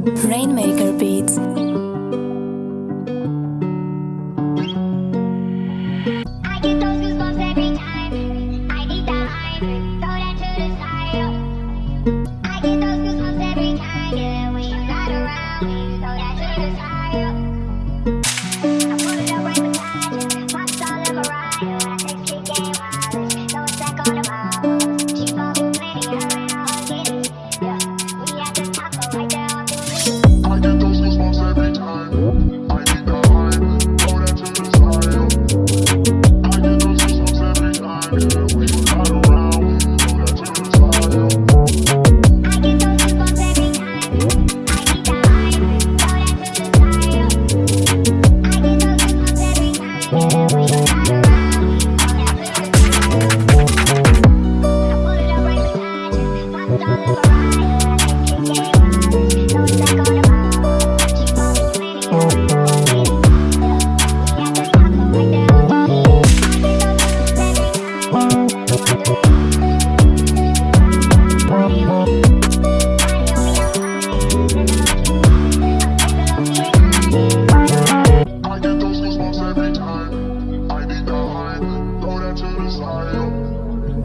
Rainmaker Beats.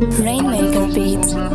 Rainmaker Beats.